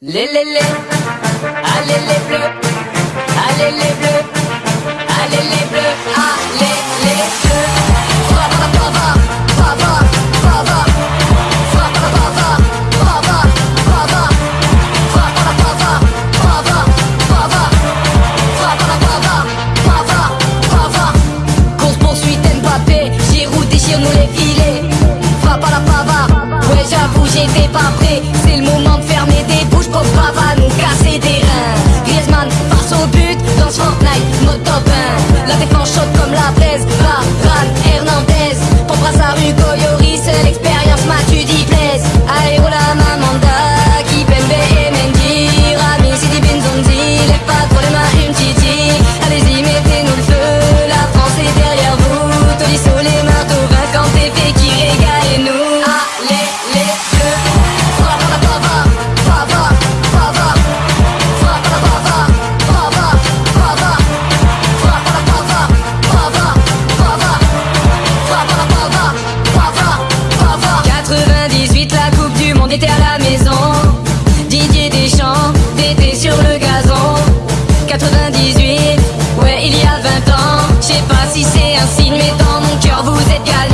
Lelele, alele bleu, alele bleu. Je sais pas si c'est un signe, mais dans mon cœur vous êtes galère.